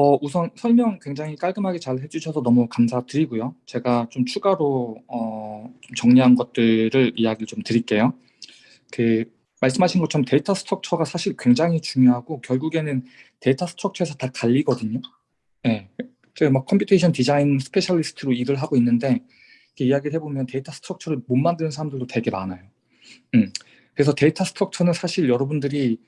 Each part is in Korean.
어, 우선 설명 굉장히 깔끔하게 잘 해주셔서 너무 감사드리고요. 제가 좀 추가로 어, 좀 정리한 것들을 이야기를 좀 드릴게요. 그 말씀하신 것처럼 data structure가 사실 굉장히 중요하고 결국에는 data structure에서 다 갈리거든요. 네. 제가 막 computation design specialist로 일을 하고 있는데 이야기를 해보면 data structure를 못 만드는 사람들도 되게 많아요. 음. 그래서 data structure는 사실 여러분들이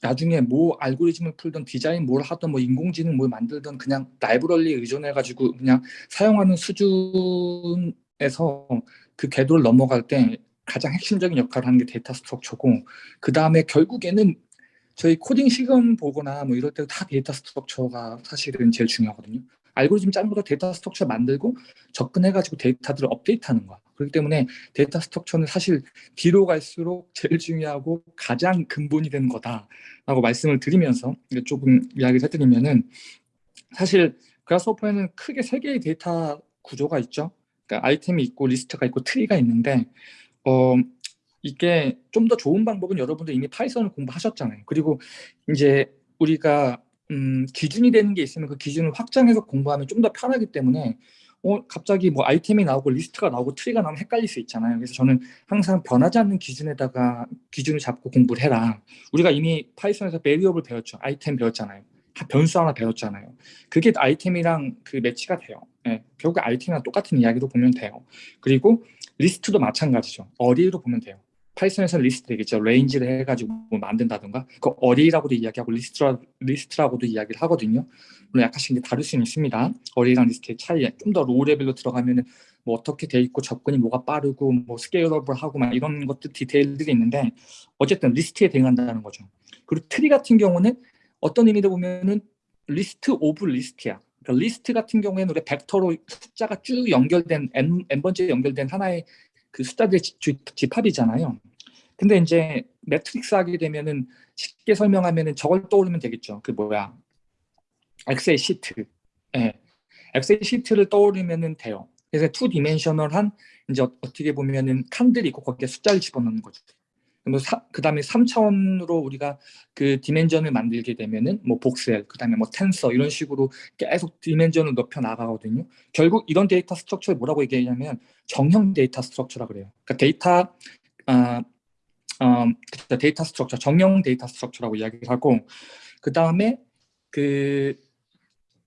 나중에 뭐 알고리즘을 풀던 디자인 뭘 하던 뭐 인공지능 뭘 만들던 그냥 라이브러리에 의존해 가지고 그냥 사용하는 수준에서 그 궤도를 넘어갈 때 가장 핵심적인 역할을 하는 게 data structure고 그 다음에 결국에는 저희 코딩 시간 보거나 뭐 이럴 때 다 data structure가 사실은 제일 중요하거든요. 알고리즘 짜는 것도 data structure 만들고 접근해가지고 데이터들을 업데이트하는 거야. 그렇기 때문에 data structure는 사실 뒤로 갈수록 제일 중요하고 가장 근본이 되는 거다라고 말씀을 드리면서 조금 이야기를 해드리면은 사실 Grasshopper에는 크게 세 개의 데이터 구조가 있죠. 그러니까 아이템이 있고 리스트가 있고 트리가 있는데 어 이게 좀 더 좋은 방법은 여러분들 이미 Python을 공부하셨잖아요. 그리고 이제 우리가 음, 기준이 되는 게 있으면 그 기준을 확장해서 공부하면 좀 더 편하기 때문에 어, 갑자기 뭐 아이템이 나오고 리스트가 나오고 트리가 나오면 헷갈릴 수 있잖아요. 그래서 저는 항상 변하지 않는 기준에다가 기준을 잡고 공부를 해라. 우리가 이미 Python에서 variable 배웠죠. 아이템 배웠잖아요. 변수 하나 배웠잖아요. 그게 아이템이랑 그 매치가 돼요. 네, 결국 아이템이랑 똑같은 이야기로 보면 돼요. 그리고 리스트도 마찬가지죠. 어디로 보면 돼요. Python에서 리스트 되겠죠. range를 해가지고 뭐 만든다든가 그 array라고도 이야기하고 리스트라, 리스트라고도 이야기를 하거든요. 물론 약간씩 다를 수는 있습니다. array랑 리스트의 차이 좀 더 low level로 들어가면 은 뭐 어떻게 돼 있고 접근이 뭐가 빠르고 뭐 scalable하고 막 이런 것들 디테일들이 있는데 어쨌든 리스트에 대응한다는 거죠. 그리고 트리 같은 경우는 어떤 의미로 보면은 list of list야. 그러니까 리스트 같은 경우에는 우리 벡터로 숫자가 쭉 연결된 n, n 번째 연결된 하나의 그 숫자들의 집합이잖아요. 근데 이제 매트릭스 하게 되면은 쉽게 설명하면은 저걸 떠오르면 되겠죠. 그 뭐야 Excel 시트. 예. Excel 시트를 떠오르면은 돼요. 그래서 two dimensional한 이제 어떻게 보면은 칸들이 있고 거기에 숫자를 집어넣는 거죠. 그 다음에 3차원으로 우리가 그 dimension을 만들게 되면은 뭐 voxel, 그 다음에 뭐 텐서 이런 식으로 계속 dimension을 높여 나가거든요. 결국 이런 data structure를 뭐라고 얘기하냐면 정형 data structure라 그래요. 그러니까 데이터 아, 어, data structure, 정형 data structure라고 이야기를 하고 그 다음에 그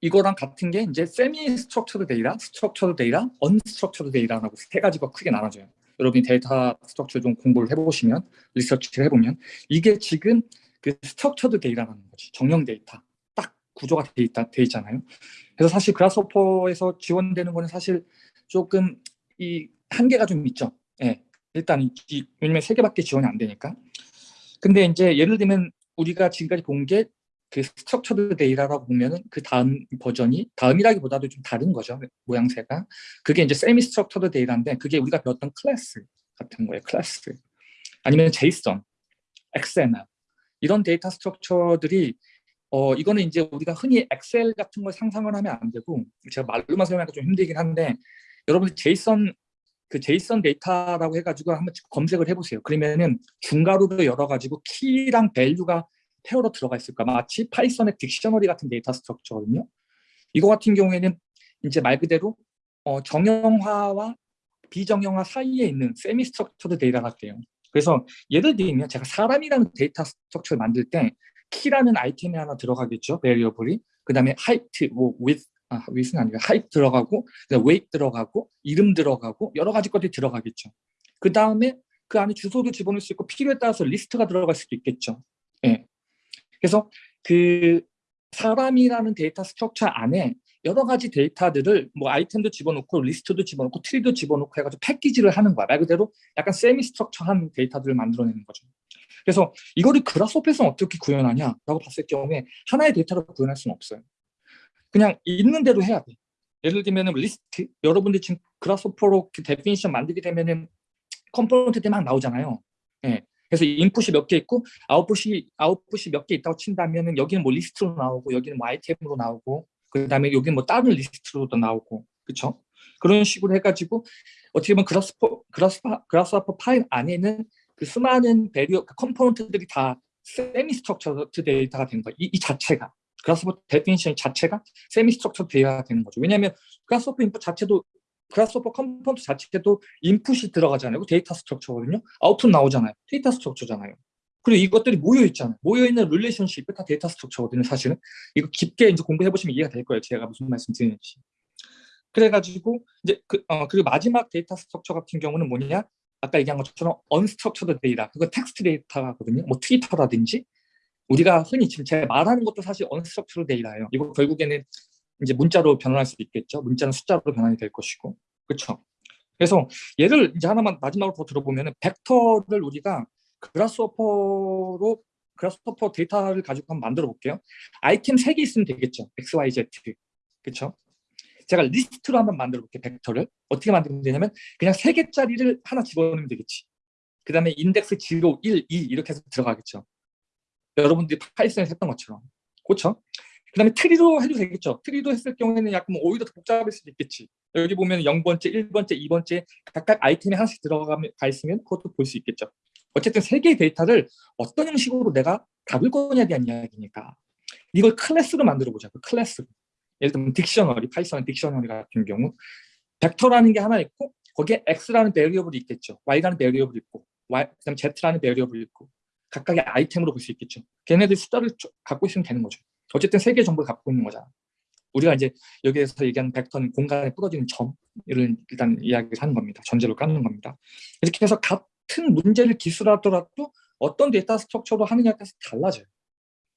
이거랑 같은 게 이제 semi structured data, structured data, unstructured data라고 세 가지가 크게 나눠져요. 여러분이 data structure 좀 공부를 해보시면 리서치를 해보면 이게 지금 그 structured data라는 거지 정형 데이터 딱 구조가 돼, 있다, 돼 있잖아요 그래서 사실 Grasshopper에서 지원되는 거는 사실 조금 이 한계가 좀 있죠 예. 일단 이, 왜냐면 세 개밖에 지원이 안 되니까. 근데 이제 예를 들면 우리가 지금까지 본 게 그 structured data라고 보면은 그 다음 버전이 다음이라기보다도 좀 다른 거죠 모양새가. 그게 이제 semi structured data인데 그게 우리가 배웠던 클래스 같은 거예요 클래스 아니면 JSON, XML 이런 data structure들이 어 이거는 이제 우리가 흔히 Excel 같은 걸 상상을 하면 안 되고 제가 말로만 설명하기가 좀 힘들긴 한데 여러분 JSON 그 JSON 데이터라고 해가지고 한번 검색을 해보세요. 그러면은 중괄호로 열어가지고 키랑 밸류가 페어로 들어가 있을까 마치 Python의 dictionary 같은 data structure거든요. 이거 같은 경우에는 이제 말 그대로 어, 정형화와 비정형화 사이에 있는 semi structured data 같아요. 그래서 예를 들면 제가 사람이라는 data structure를 만들 때 키라는 아이템이 하나 들어가겠죠. variable이. 그 다음에 height, 뭐 width, 아, width는 아니고 height 들어가고 weight 들어가고 이름 들어가고 여러 가지 것들이 들어가겠죠. 그 다음에 그 안에 주소도 집어넣을 수 있고 필요에 따라서 리스트가 들어갈 수도 있겠죠. 예. 그래서 그 사람이라는 data structure 안에 여러 가지 데이터들을 뭐 아이템도 집어넣고 리스트도 집어넣고 트리도 집어넣고 해가지고 패키지를 하는 거야. 말 그대로 약간 semi structure한 데이터들을 만들어내는 거죠. 그래서 이거를 Grasshopper에서 어떻게 구현하냐라고 봤을 경우에 하나의 데이터로 구현할 수는 없어요. 그냥 있는 대로 해야 돼. 예를 들면 리스트, 여러분들 지금 Grasshopper로 definition 만들게 되면은 component들이 막 나오잖아요. 예. 그래서 인풋이 몇 개 있고 아웃풋이 아웃풋이 몇 개 있다고 친다면은 여기는 뭐 리스트로 나오고 여기는 뭐 아이템으로 나오고 그 다음에 여기는 뭐 다른 리스트로도 나오고 그렇죠? 그런 식으로 해가지고 어떻게 보면 Grasshopper Grasshopper Grasshopper 파일 안에는 그 수많은 배리어 그 component들이 다 semi structured data가 된 거예요. 이, 이 자체가 Grasshopper definition 자체가 semi structure 돼야 되는 거죠. 왜냐하면 Grasshopper 인풋 자체도 Grasshopper component 자체도 인풋이 들어가잖아요. data structure거든요. 아웃풋 나오잖아요. data structure잖아요. 그리고 이것들이 모여 있잖아요. 모여 있는 relationship이 다 data structure거든요. 사실은 이거 깊게 이제 공부해 보시면 이해가 될 거예요. 제가 무슨 말씀 드리는지. 그래가지고 이제 그 어, 그리고 마지막 data structure 같은 경우는 뭐냐? 아까 얘기한 것처럼 unstructured data, 그거 텍스트 데이터거든요. 뭐 Twitter라든지 우리가 흔히 지금 제가 말하는 것도 사실 unstructured data예요. 이거 결국에는 이제 문자로 변환할 수도 있겠죠. 문자는 숫자로 변환이 될 것이고, 그렇죠. 그래서 예를 이제 하나만 마지막으로 더 들어보면은 벡터를 우리가 Grasshopper로 Grasshopper 데이터를 가지고 한번 만들어 볼게요. 아이템 3개 있으면 되겠죠. X, Y, Z. 그렇죠? 제가 리스트로 한번 만들어 볼게요. 벡터를. 어떻게 만들면 되냐면 그냥 3개짜리를 하나 집어넣으면 되겠지. 그 다음에 인덱스 0, 1, 2 이렇게 해서 들어가겠죠. 여러분들이 Python에서 했던 것처럼. 그렇죠? 그 다음에 트리로 해도 되겠죠. 트리도 했을 경우에는 약간 뭐 오히려 더 복잡할 수도 있겠지. 여기 보면 0번째, 1번째, 2번째 각각 아이템이 하나씩 들어가 있으면 그것도 볼 수 있겠죠. 어쨌든 세 개의 데이터를 어떤 형식으로 내가 담을 거냐에 대한 이야기니까 이걸 클래스로 만들어 보자. 그 클래스. 예를 들면 dictionary, Python dictionary 같은 경우 벡터라는 게 하나 있고 거기에 x라는 베리어블이 있겠죠. y라는 베리어블이 있고 y, 그다음 z라는 베리어블이 있고 각각의 아이템으로 볼 수 있겠죠. 걔네들 숫자를 갖고 있으면 되는 거죠. 어쨌든 세 개의 정보를 갖고 있는 거잖아. 우리가 이제 여기에서 얘기하는 벡터는 공간에 뿌려지는 점을 일단 이야기를 하는 겁니다. 전제로 깔는 겁니다. 이렇게 해서 같은 문제를 기술하더라도 어떤 데이터 structure로 하느냐에 따라서 달라져요.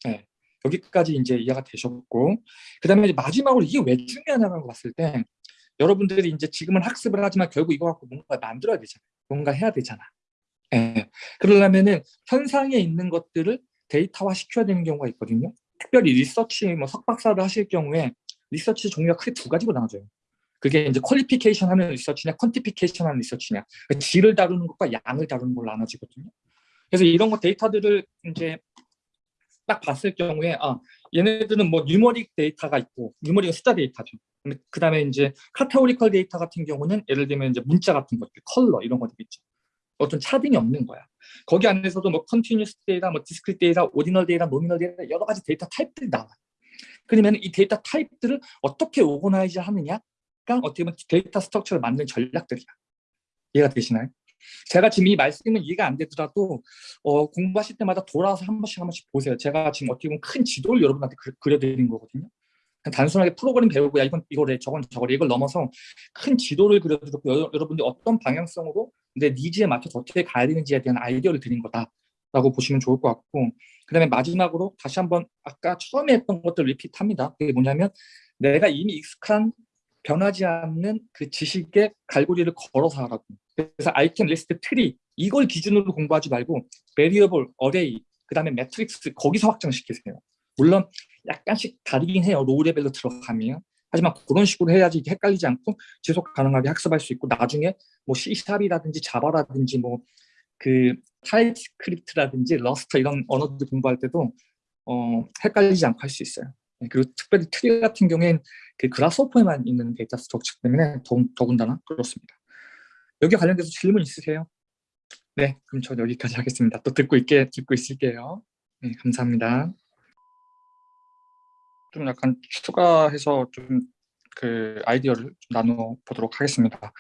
네. 여기까지 이제 이해가 되셨고 그 다음에 마지막으로 이게 왜 중요하냐고 봤을 때 여러분들이 이제 지금은 학습을 하지만 결국 이거 갖고 뭔가 만들어야 되잖아요. 뭔가 해야 되잖아. 예. 그러려면은 현상에 있는 것들을 데이터화 시켜야 되는 경우가 있거든요. 특별히 리서치, 뭐 석박사를 하실 경우에 리서치 종류가 크게 두 가지로 나눠져요. 그게 이제 qualification 하는 리서치냐, quantification 하는 리서치냐. 그러니까 질을 다루는 것과 양을 다루는 걸로 나눠지거든요. 그래서 이런 거 데이터들을 이제 딱 봤을 경우에 아 얘네들은 뭐 numeric 데이터가 있고 numeric은 숫자 데이터죠. 그 다음에 이제 categorical 데이터 같은 경우는 예를 들면 이제 문자 같은 것들, 컬러 이런 것들 있죠. 어떤 차등이 없는 거야. 거기 안에서도 뭐 continuous 데이터, 뭐 discrete 데이터, ordinal 데이터, nominal 데이터 여러 가지 데이터 타입들이 나와. 그러면 이 데이터 타입들을 어떻게 organize 하느냐가 어떻게 보면 데이터 structure를 만드는 전략들이야. 이해가 되시나요? 제가 지금 이 말씀은 이해가 안 되더라도 어, 공부하실 때마다 돌아와서 한 번씩 한 번씩 보세요. 제가 지금 어떻게 보면 큰 지도를 여러분한테 그려드린 거거든요. 단순하게 프로그램 배우고 야 이건 이거래 저건 저거래 이걸 넘어서 큰 지도를 그려드렸고 여러분들이 어떤 방향성으로 내 needs에 맞춰서 어떻게 가야 되는지에 대한 아이디어를 드린 거다라고 보시면 좋을 것 같고 그 다음에 마지막으로 다시 한번 아까 처음에 했던 것들 repeat합니다. 그게 뭐냐면 내가 이미 익숙한 변하지 않는 그 지식의 갈고리를 걸어서 하라고 그래서 아이템 리스트 트리 이걸 기준으로 공부하지 말고 variable, array, 그 다음에 매트릭스 거기서 확장시키세요. 물론 약간씩 다르긴 해요. low level로 들어가면. 하지만 그런 식으로 해야지 헷갈리지 않고 지속 가능하게 학습할 수 있고 나중에 뭐 C샵이라든지 자바라든지 뭐 그 TypeScript라든지 Rust 이런 언어들 공부할 때도 어, 헷갈리지 않고 할 수 있어요. 네, 그리고 특별히 트리 같은 경우에는 그 Grasshopper에만 있는 데이터 structure 때문에 더, 더군다나 그렇습니다. 여기 관련돼서 질문 있으세요? 네, 그럼 저 여기까지 하겠습니다. 또 듣고 있게 듣고 있을게요. 네, 감사합니다. 좀 약간 추가해서 좀 그 아이디어를 좀 나눠 보도록 하겠습니다.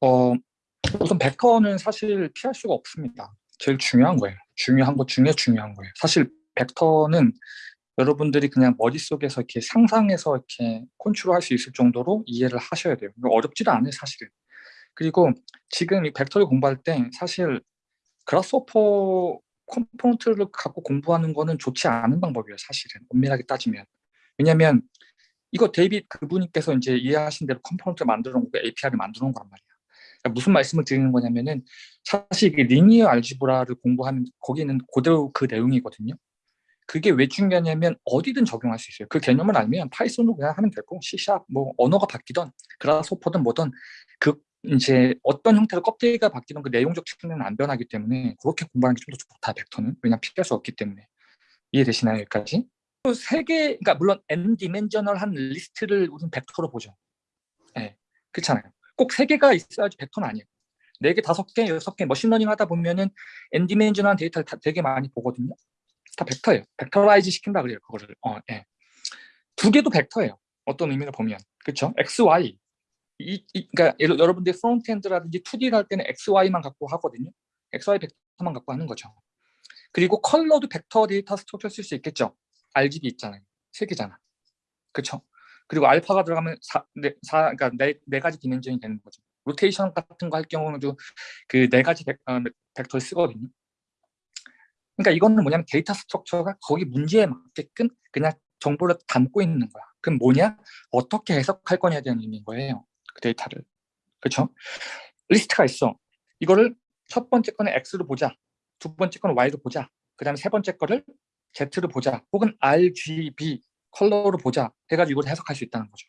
어, 우선 벡터는 사실 피할 수가 없습니다. 제일 중요한 거예요. 중요한 것 중에 중요한 거예요. 사실 벡터는 여러분들이 그냥 머릿속에서 이렇게 상상해서 이렇게 컨트롤할 수 있을 정도로 이해를 하셔야 돼요. 어렵지도 않아요, 사실은. 그리고 지금 이 벡터를 공부할 때 사실 Grasshopper 컴포넌트를 갖고 공부하는 거는 좋지 않은 방법이에요, 사실은. 엄밀하게 따지면. 왜냐면 이거 데이빗 그분께서 이제 이해하신 대로 컴포넌트 만들어 놓고 API를 만들어 놓은 거란 말이야. 그러니까 무슨 말씀을 드리는 거냐면은 사실 이게 linear algebra를 공부하는 거기는 그대로 그 내용이거든요. 그게 왜 중요하냐면 어디든 적용할 수 있어요. 그 개념을 알면 Python으로 그냥 하면 되고 C샵 뭐 언어가 바뀌던 Grasshopper든 뭐든 그 이제 어떤 형태로 껍데기가 바뀌던 그 내용적 측면은 안 변하기 때문에 그렇게 공부하는 게 좀 더 좋다 벡터는 왜냐면 피할 수 없기 때문에 이해되시나요 여기까지? 세개 그러니까 물론 n 디멘셔널한 리스트를 우선 벡터로 보죠. 네, 그렇잖아요. 꼭 세 개가 있어야지 벡터는 아니에요. 네 개, 다섯 개, 여섯 개 machine learning 하다 보면은 n 디멘셔널한 데이터를 다 되게 많이 보거든요. 다 벡터예요. vectorize 시킨다 그래요. 그거를. 어, 예. 두 개도 벡터예요. 어떤 의미를 보면. 그렇죠? x, y. 이, 이, 그러니까 여러분들 frontend라든지 2D를 할 때는 x, y만 갖고 하거든요. x, y 벡터만 갖고 하는 거죠. 그리고 컬러도 벡터 데이터 structure 쓸수 있겠죠. RGB 있잖아요. 세 개잖아. 그렇죠? 그리고 알파가 들어가면 사, 네, 사, 그러니까 네, 네 가지 dimension이 되는 거죠. 로테이션 같은 거 할 경우도 그 네 가지 벡, 어, 벡터를 쓰거든요. 그러니까 이거는 뭐냐면 데이터 structure가 거기 문제에 맞게끔 그냥 정보를 담고 있는 거야. 그럼 뭐냐? 어떻게 해석할 거냐에 대한 의미인 거예요. 그 데이터를. 그렇죠? 리스트가 있어. 이거를 첫 번째 거는 X로 보자. 두 번째 거는 Y로 보자. 그 다음에 세 번째 거를 Z로 보자. 혹은 RGB 컬러로 보자. 해가지고 이걸 해석할 수 있다는 거죠.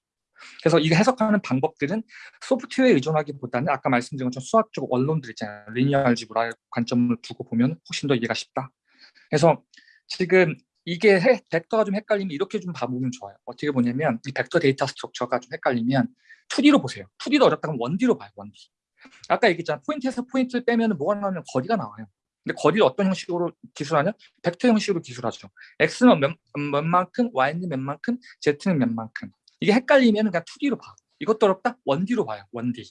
그래서 이거 해석하는 방법들은 소프트웨어에 의존하기보다는 아까 말씀드린 것처럼 수학적 원론들 있잖아요. linear algebra 관점을 두고 보면 훨씬 더 이해가 쉽다. 그래서 지금 이게 해, 벡터가 좀 헷갈리면 이렇게 좀 봐보면 좋아요. 어떻게 보냐면 이 벡터 데이터 structure가 좀 헷갈리면 2D로 보세요. 2D도 어렵다면 1D로 봐요. 1D. 아까 얘기했잖아. 포인트에서 포인트를 빼면 뭐가 나오면 거리가 나와요. 근데 거리를 어떤 형식으로 기술하냐? 벡터 형식으로 기술하죠. x는 몇, 몇 만큼, y는 몇 만큼, z는 몇 만큼. 이게 헷갈리면 그냥 2D로 봐. 이것도 어렵다? 1D로 봐요. 1D.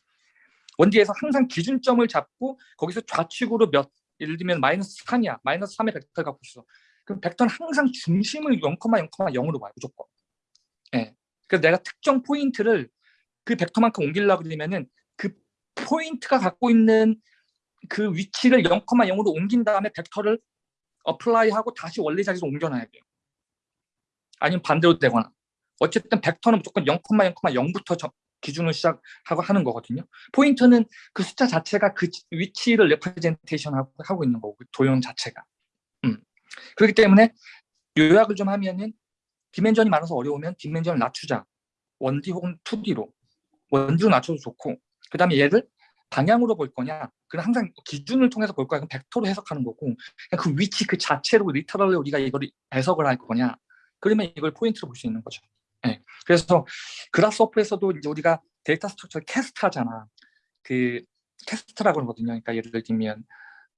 1D에서 항상 기준점을 잡고 거기서 좌측으로 몇 예를 들면 마이너스 3이야. 마이너스 3의 벡터를 갖고 있어. 그럼 벡터는 항상 중심을 0,0,0으로 봐요. 무조건. 예. 그래서 내가 특정 포인트를 그 벡터만큼 옮기려고 그러면은 그 포인트가 갖고 있는 그 위치를 0,0으로 옮긴 다음에 벡터를 apply하고 다시 원래 자리로 옮겨놔야 돼요. 아니면 반대로 되거나. 어쨌든 벡터는 무조건 0,0,0부터 기준을 시작하고 하는 거거든요. 포인트는 그 숫자 자체가 그 위치를 representation 하고 있는 거고 그 도형 자체가. 음. 그렇기 때문에 요약을 좀 하면은 dimension이 많아서 어려우면 dimension을 낮추자. 1D 혹은 2D로. 1D로 낮춰도 좋고 그 다음에 얘를 방향으로 볼 거냐? 그럼 항상 기준을 통해서 볼 거야. 그럼 벡터로 해석하는 거고. 그 위치 그 자체로 literal로 우리가 이걸 해석을 할 거냐? 그러면 이걸 포인트로 볼 수 있는 거죠. 네. 그래서 Grasshopper에서도 이제 우리가 데이터 structure cast 하잖아. 그 cast라고 하거든요. 그러니까 예를 들면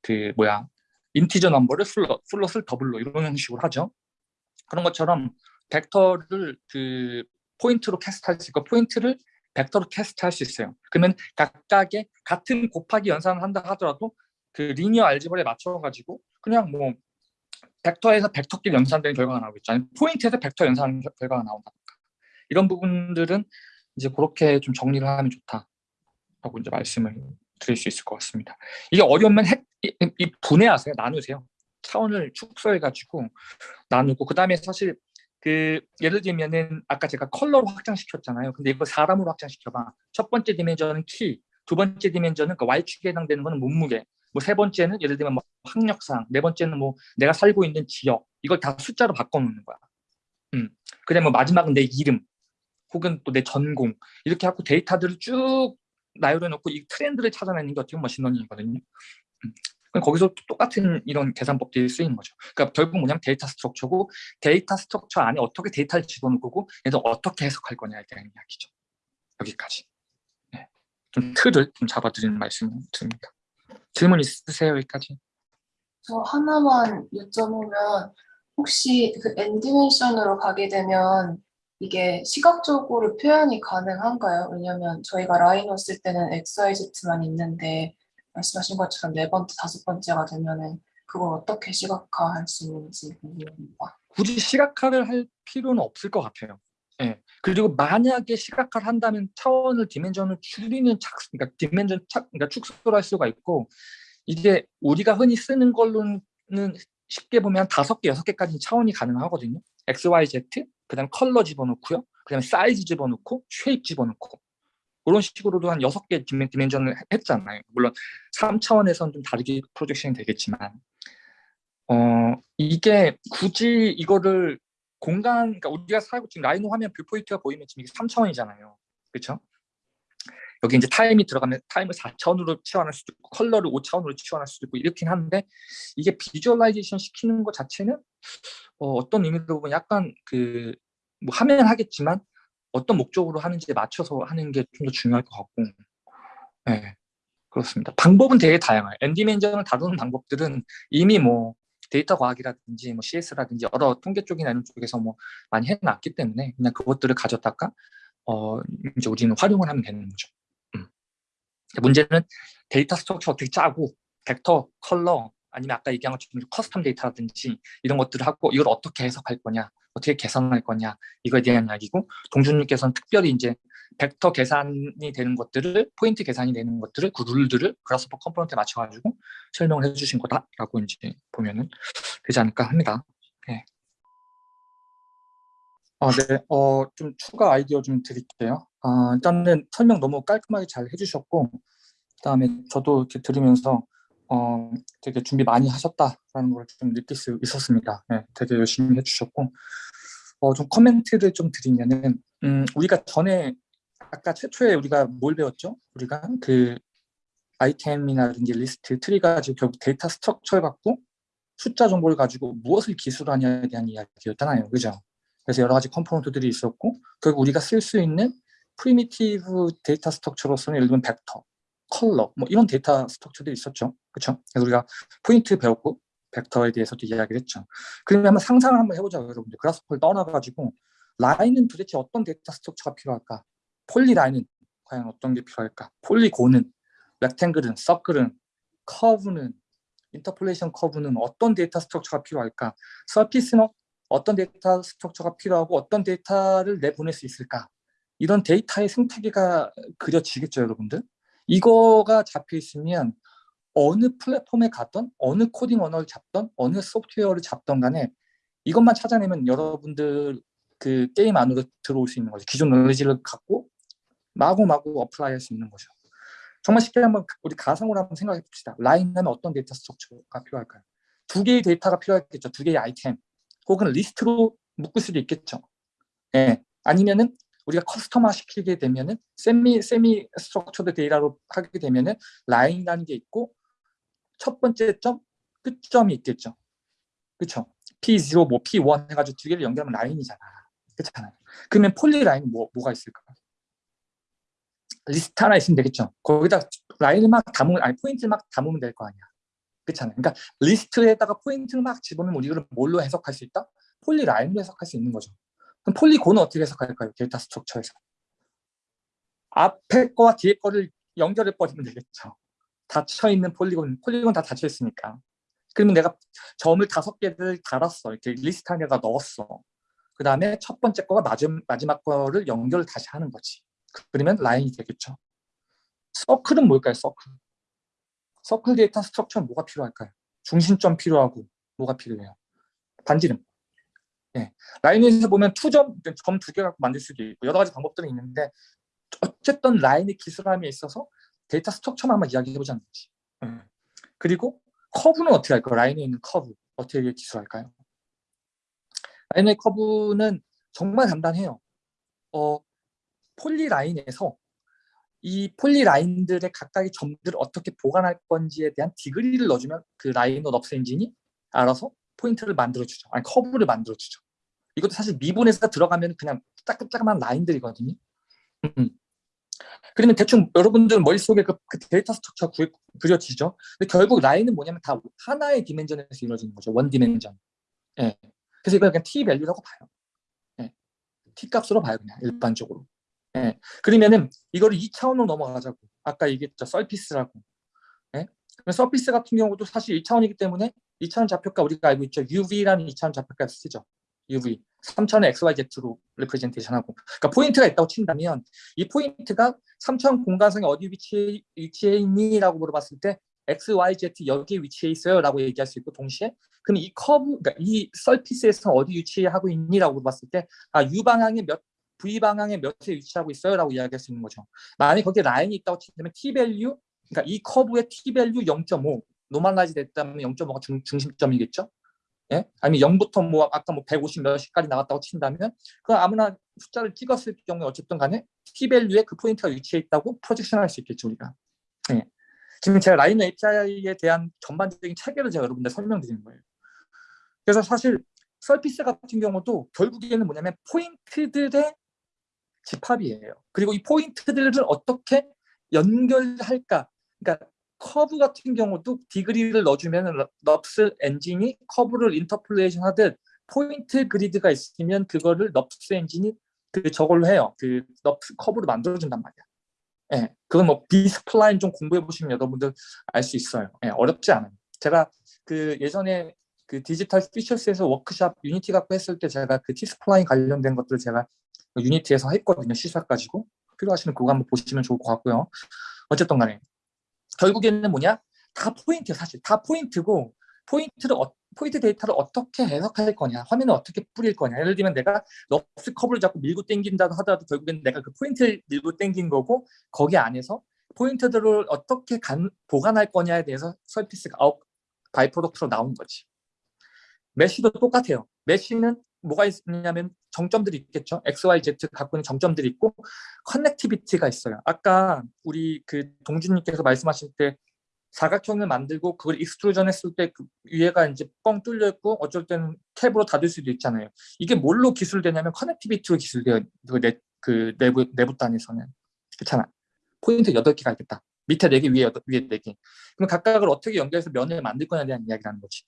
그 뭐야? integer number를 플러, float double로 이런 형식으로 하죠. 그런 것처럼 벡터를 그 포인트로 cast할 수 있고 포인트를 벡터로 cast 할 수 있어요. 그러면 각각의 같은 곱하기 연산을 한다 하더라도 그 linear algebra에 맞춰가지고 그냥 뭐 벡터에서 벡터끼리 연산되는 결과가 나오겠죠. 아니면 포인트에서 벡터 연산 결과가 나온다든가 이런 부분들은 이제 그렇게 좀 정리를 하면 좋다라고 이제 말씀을 드릴 수 있을 것 같습니다. 이게 어려우면 핵, 이, 이 분해하세요. 나누세요. 차원을 축소해가지고 나누고 그 다음에 사실 그 예를 들면은 아까 제가 컬러로 확장시켰잖아요. 근데 이거 사람으로 확장시켜봐. 첫 번째 디멘전은 키, 두 번째 디멘전은 그 Y축에 해당되는 거는 몸무게, 뭐 세 번째는 예를 들면 뭐 학력상, 네 번째는 뭐 내가 살고 있는 지역, 이걸 다 숫자로 바꿔놓는 거야. 음. 그다음에 뭐 마지막은 내 이름, 혹은 또 내 전공 이렇게 하고 데이터들을 쭉 나열해 놓고 이 트렌드를 찾아내는 게 어떻게 보면 machine learning이거든요. 음. 거기서 똑같은 이런 계산법들이 쓰이는 거죠. 그러니까 결국 뭐냐면 데이터 structure고 데이터 structure 안에 어떻게 데이터를 집어넣을 거고 그래서 어떻게 해석할 거냐에 대한 이야기죠. 여기까지. 네. 좀 틀을 좀 잡아드리는 말씀을 드립니다. 질문 있으세요 여기까지? 저 하나만 여쭤보면 혹시 그 엔디멘션으로 가게 되면 이게 시각적으로 표현이 가능한가요? 왜냐면 저희가 라이노 쓸 때는 XYZ만 있는데 말씀하신 것처럼 네 번째, 다섯 번째가 되면은 그걸 어떻게 시각화할 수 있는지 궁금합니다. 굳이 시각화를 할 필요는 없을 것 같아요. 예. 그리고 만약에 시각화를 한다면 차원을 디멘전을 줄이는 착, 그러니까 디멘전 착, 그러니까 축소를 할 수가 있고 이게 우리가 흔히 쓰는 걸로는 쉽게 보면 다섯 개, 여섯 개까지 차원이 가능하거든요. X, Y, Z, 그 다음에 컬러 집어넣고요. 그 다음에 사이즈 집어넣고, shape 집어넣고. 그런 식으로도 한 여섯 개 dimension을 했잖아요. 물론 3차원에서는 좀 다르게 projection이 되겠지만 어 이게 굳이 이거를 공간, 그러니까 우리가 살고 지금 Rhino 화면 viewpoint가 보이면 지금 이게 3차원이잖아요. 그렇죠? 여기 이제 타임이 들어가면 타임을 4차원으로 치환할 수도 있고 컬러를 5차원으로 치환할 수도 있고 이렇긴 한데 이게 visualization 시키는 것 자체는 어, 떤 의미로 보면 약간 그 뭐 하면 하겠지만 어떤 목적으로 하는지에 맞춰서 하는 게 좀 더 중요할 것 같고 네, 그렇습니다. 방법은 되게 다양해요. N dimension을 다루는 방법들은 이미 뭐 데이터 과학이라든지 뭐 CS라든지 여러 통계 쪽이나 이런 쪽에서 뭐 많이 해놨기 때문에 그냥 그것들을 가져다가 어 이제 우리는 활용을 하면 되는 거죠. 음. 문제는 데이터 structure 어떻게 짜고 벡터, 컬러 아니면 아까 얘기한 것처럼 custom 데이터라든지 이런 것들을 하고 이걸 어떻게 해석할 거냐 어떻게 계산할 거냐 이거에 대한 이야기고 동준님께서는 특별히 이제 벡터 계산이 되는 것들을 포인트 계산이 되는 것들을 그 룰들을 Grasshopper component에 맞춰가지고 설명을 해주신 거다라고 이제 보면은 되지 않을까 합니다. 네. 아, 네. 어, 좀 추가 아이디어 좀 드릴게요. 아, 일단은 설명 너무 깔끔하게 잘 해주셨고, 그다음에 저도 이렇게 들으면서 어, 되게 준비 많이 하셨다라는 걸 좀 느낄 수 있었습니다. 네, 되게 열심히 해주셨고, 어, 좀 코멘트를 좀 드리면은, 음, 우리가 전에 아까 최초에 우리가 뭘 배웠죠? 우리가 그 아이템이나든지 리스트, 트리 가지고 결국 데이터 structure를 갖고 숫자 정보를 가지고 무엇을 기술하냐에 대한 이야기였잖아요. 그죠? 그래서 여러 가지 component들이 있었고 결국 우리가 쓸 수 있는 primitive 데이터 structure로서는 예를 들면 벡터, 컬러 뭐 이런 데이터 structure들이 있었죠. 그렇죠? 그래서 우리가 포인트 배웠고 벡터에 대해서도 이야기를 했죠. 그러면 한번 상상을 한번 해보자고 여러분들. Grasshopper를 떠나가지고 라인은 도대체 어떤 데이터 structure가 필요할까? polyline은 과연 어떤 게 필요할까? polygon은, rectangle은, circle은, 커브는, interpolation curve는 어떤 데이터 structure가 필요할까? surface는 어떤 데이터 structure가 필요하고 어떤 데이터를 내보낼 수 있을까? 이런 데이터의 생태계가 그려지겠죠, 여러분들? 이거가 잡혀 있으면 어느 플랫폼에 가던 어느 코딩 언어를 잡던 어느 소프트웨어를 잡던 간에 이것만 찾아내면 여러분들 그 게임 안으로 들어올 수 있는 거죠. 기존 노리지를 갖고 마구마구 apply 할 수 있는 거죠. 정말 쉽게 한번 우리 가상으로 한번 생각해 봅시다. 라인 하면 어떤 데이터 structure가 필요할까요? 두 개의 데이터가 필요하겠죠. 두 개의 아이템. 혹은 리스트로 묶을 수도 있겠죠. 예. 아니면은 우리가 customize 시키게 되면은 semi semi structured 데이터로 하게 되면은 라인이라는 게 있고 첫 번째 점 끝점이 있겠죠. 그렇죠? P0 뭐 P1 해가지고 두 개를 연결하면 라인이잖아. 그렇잖아요. 그러면 polyline 뭐 뭐가 있을까? 리스트 하나 있으면 되겠죠. 거기다 라인을 막 담으면 아니 포인트를 막 담으면 될 거 아니야. 그렇잖아요. 그러니까 리스트에다가 포인트를 막 집어넣으면 우리가 뭘로 해석할 수 있다? polyline으로 해석할 수 있는 거죠. 그럼 polygon은 어떻게 해석할까요? 데이터 structure에서. 앞에 거와 뒤에 거를 연결해 버리면 되겠죠. 닫혀 있는 polygon, polygon 다 닫혀 있으니까. 그러면 내가 점을 다섯 개를 달았어. 이렇게 리스트 안에다 넣었어. 그 다음에 첫 번째 거가 마지막, 거를 연결을 다시 하는 거지. 그러면 라인이 되겠죠. 서클은 뭘까요? 서클. 서클 data structure는 뭐가 필요할까요? 중심점 필요하고 뭐가 필요해요? 반지름. 예. 라인에서 보면 two점, 점 두 개 갖고 만들 수도 있고 여러 가지 방법들이 있는데 어쨌든 라인의 기술함에 있어서 data structure만 한번 이야기해보자 는 거지. 음. 그리고 커브는 어떻게 할까요? Rhino에 있는 커브 어떻게 기술할까요? Rhino의 커브는 정말 간단해요. 어, polyline에서 이 polyline들의 각각의 점들을 어떻게 보관할 건지에 대한 degree를 넣어주면 그 Rhino NURBS 엔진이 알아서 포인트를 만들어주죠. 아니 커브를 만들어주죠. 이것도 사실 미분에서 들어가면 그냥 짜끄짜끄한 라인들이거든요. 음. 그러면 대충 여러분들 머릿속에 그, 그 data structure 구, 그려지죠. 근데 결국 라인은 뭐냐면 다 하나의 dimension에서 이루어지는 거죠. one dimension. 예. 그래서 이걸 그냥 t 밸류라고 봐요. 예. t 값으로 봐요 그냥 일반적으로. 예. 그러면은 이거를 2차원으로 넘어가자고. 아까 얘기했죠. surface라고. 예. surface 같은 경우도 사실 1차원이기 때문에 2차원 좌표가 우리가 알고 있죠. UV라는 2차원 좌표가 쓰죠. UV. 3차원의 XYZ로 representation 하고. 그러니까 포인트가 있다고 친다면 이 포인트가 3차원 공간상에 어디 위치해, 위치해 있니? 라고 물어봤을 때 XYZ 여기 위치해 있어요 라고 얘기할 수 있고 동시에 그럼 이 커브, 그러니까 이 surface에서 어디 위치하고 있니? 라고 물어봤을 때 아, U 방향의 몇 V 방향의 몇에 위치하고 있어요 라고 이야기할 수 있는 거죠. 만약에 거기에 라인이 있다고 친다면 T value, 그러니까 이 커브의 T value 0.5 normalize 됐다면 0.5가 중, 중심점이겠죠. 예? 아니면 0부터 뭐 아까 뭐 150 몇시까지 나왔다고 친다면 그 아무나 숫자를 찍었을 경우에 어쨌든 간에 t 밸류에 그 포인트가 위치해 있다고 projection 할 수 있겠죠 우리가. 예. 지금 제가 Rhino API에 대한 전반적인 체계를 제가 여러분들 설명드리는 거예요. 그래서 사실 surface 같은 경우도 결국에는 뭐냐면 포인트들의 집합이에요. 그리고 이 포인트들을 어떻게 연결할까? 그러니까 커브 같은 경우도 degree를 넣어주면 NURBS 엔진이 커브를 interpolation 하듯 포인트 그리드가 있으면 그거를 NURBS 엔진이 그 저걸로 해요. 그 NURBS 커브로 만들어준단 말이야. 예, 그건 뭐 B-spline 좀 공부해 보시면 여러분들 알 수 있어요. 예, 어렵지 않아요. 제가 그 예전에 그 Digital Futures에서 워크샵 Unity 갖고 했을 때 제가 그 T-spline 관련된 것들을 제가 Unity에서 했거든요. 시사 가지고 필요하시면 그거 한번 보시면 좋을 것 같고요. 어쨌든 간에 결국에는 뭐냐? 다 포인트 사실 다 포인트고 포인트를 어, 포인트 데이터를 어떻게 해석할 거냐, 화면을 어떻게 뿌릴 거냐. 예를 들면 내가 NURBS 커브를 자꾸 밀고 당긴다고 하더라도 결국엔 내가 그 포인트를 밀고 당긴 거고 거기 안에서 포인트들을 어떻게 간, 보관할 거냐에 대해서 surface가 out by product로 나온 거지. mesh도 똑같아요. mesh는 뭐가 있냐면 정점들이 있겠죠. X, Y, Z 갖고 있는 정점들이 있고 connectivity가 있어요. 아까 우리 그 동준님께서 말씀하실 때 사각형을 만들고 그걸 extrusion 했을 때 그 위에가 이제 뻥 뚫려 있고 어쩔 때는 탭으로 닫을 수도 있잖아요. 이게 뭘로 기술되냐면 connectivity로 기술돼요. 그, 내, 그 내부 내부 단에서는 그렇잖아. 포인트 8개가 있겠다. 밑에 4개, 위에 8, 위에 4개. 그럼 각각을 어떻게 연결해서 면을 만들 거냐에 대한 이야기라는 거지.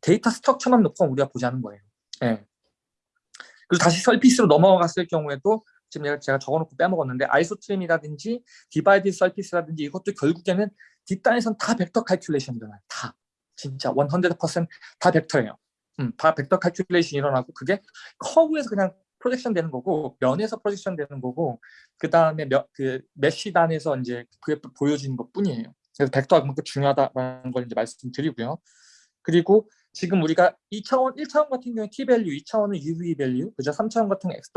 data structure만 놓고 우리가 보자는 거예요. 예. 그리고 다시 surface로 넘어갔을 경우에도 지금 제가, 적어놓고 빼먹었는데 isotrim이라든지 divide surface라든지 이것도 결국에는 뒷단에선 다 벡터 칼큘레이션이잖아요. 다. 진짜 100%다 벡터예요. 음, 다 벡터 칼큘레이션이 일어나고 그게 커브에서 그냥 projection 되는 거고 면에서 projection 되는 거고 그 다음에 그 mesh단에서 이제 그게 보여지는 것 뿐이에요. 그래서 벡터가 그만큼 중요하다는 걸 이제 말씀드리고요. 그리고 지금 우리가 2차원, 1차원 같은 경우에 t value, 2차원은 uv value, 그죠? 3차원 같은 x,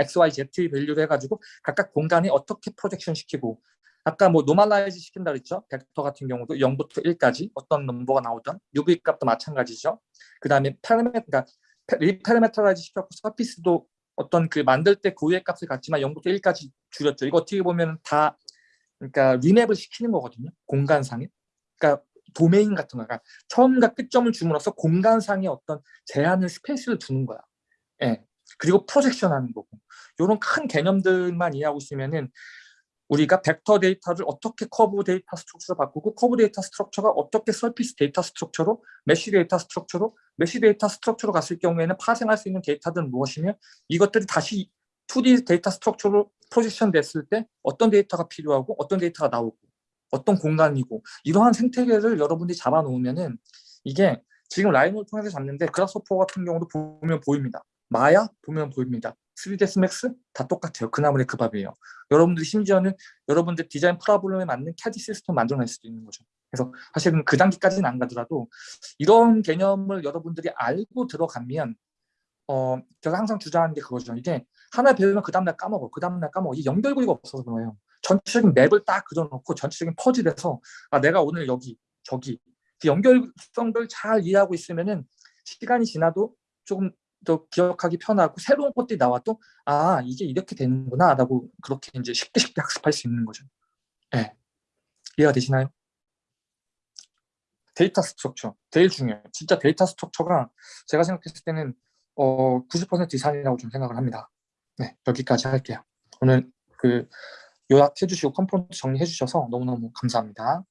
x, y, z 밸류를 해가지고 각각 공간에 어떻게 projection 시키고 아까 뭐 normalize 시킨다 그랬죠? 벡터 같은 경우도 0부터 1까지 어떤 넘버가 나오던 uv 값도 마찬가지죠. 그 다음에 parame, 그러니까 reparameterize 시켰고 surface도 어떤 그 만들 때 고유의 값을 갖지만 0부터 1까지 줄였죠. 이거 어떻게 보면 다 그러니까 remap을 시키는 거거든요. 공간상에. 그러니까 도메인 같은 거가 그러니까 처음과 끝점을 줌으로써 공간상의 어떤 제한을 스페이스를 두는 거야. 예. 그리고 projection 하는 거고. 이런 큰 개념들만 이해하고 있으면은 우리가 벡터 데이터를 어떻게 커브 data structure로 바꾸고 커브 data structure가 어떻게 surface data structure로 mesh data structure로 mesh data structure로 갔을 경우에는 파생할 수 있는 데이터들은 무엇이며 이것들이 다시 2D 데이터 스트럭처로 프로젝션 됐을 때 어떤 데이터가 필요하고 어떤 데이터가 나오고 어떤 공간이고 이러한 생태계를 여러분들이 잡아놓으면은 이게 지금 라인을 통해서 잡는데 그라스퍼 같은 경우도 보면 보입니다. 마야 보면 보입니다. 3ds max 다 똑같아요. 그 나물의 그 밥이에요. 여러분들이 심지어는 여러분들 디자인 프로블럼에 맞는 캐디 시스템 만들어낼 수도 있는 거죠. 그래서 사실은 그 단계까지는 안 가더라도 이런 개념을 여러분들이 알고 들어가면 어 제가 항상 주장하는 게 그거죠. 이게 하나 배우면 그 다음날 까먹어. 그 다음날 까먹어. 이 연결고리가 없어서 그래요. 전체적인 맵을 딱 그려놓고 전체적인 퍼즐에서 아 내가 오늘 여기 저기 그 연결성들 잘 이해하고 있으면은 시간이 지나도 조금 더 기억하기 편하고 새로운 것들이 나와도 아 이게 이렇게 되는구나 라고 그렇게 이제 쉽게 쉽게 학습할 수 있는 거죠. 네. 이해가 되시나요? data structure 제일 중요해요. 진짜 data structure가 제가 생각했을 때는 어, 90% 이상이라고 좀 생각을 합니다. 네 여기까지 할게요. 오늘 그 요약해 주시고 컴포넌트 정리해 주셔서 너무너무 감사합니다.